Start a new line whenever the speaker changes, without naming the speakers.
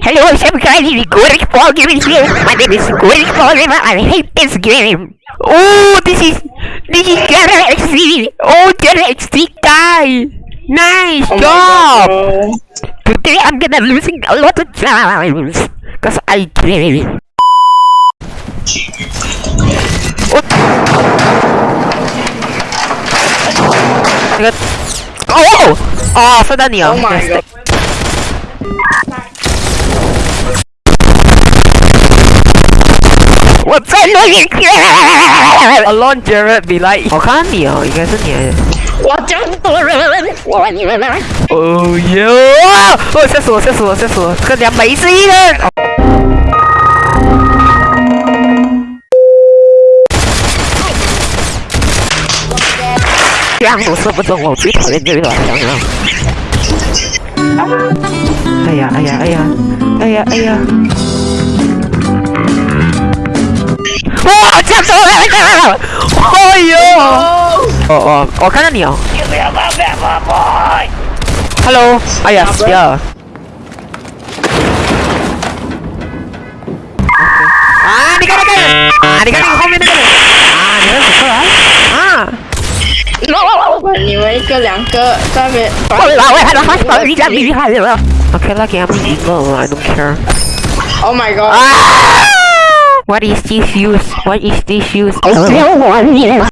Hello, everybody, Gorik Paul Gamer here. My name is Gorik Paul Gamer. I hate this game. Oh, this is this is General XD. Oh, General XD guy. Nice
oh
job. Today I'm gonna losing a lot of times because I game. Oh. oh, oh, oh, so done.
Oh my god.
我再录影片。Alone Jared be like，我看你哦，应该是你。
我讲多人，我你们
哦哟！哦，吓死我，吓死我，吓死我！这个两没事的。这样我射不中，我最讨厌这个想想。哎呀哎呀哎呀哎呀哎呀！哇，这样子了！哎呦！哦哦，我看到你哦。Hello，哎呀，死了。啊，你看那个人，啊，你看那个后面那个人，啊，你认识出来？啊，
你们一个两个在那边。
我老外还能发手你家厉害了。Okay, lucky I'm evil. I don't care.
Oh my god.
Ah! What is this use? What is this use? Oh.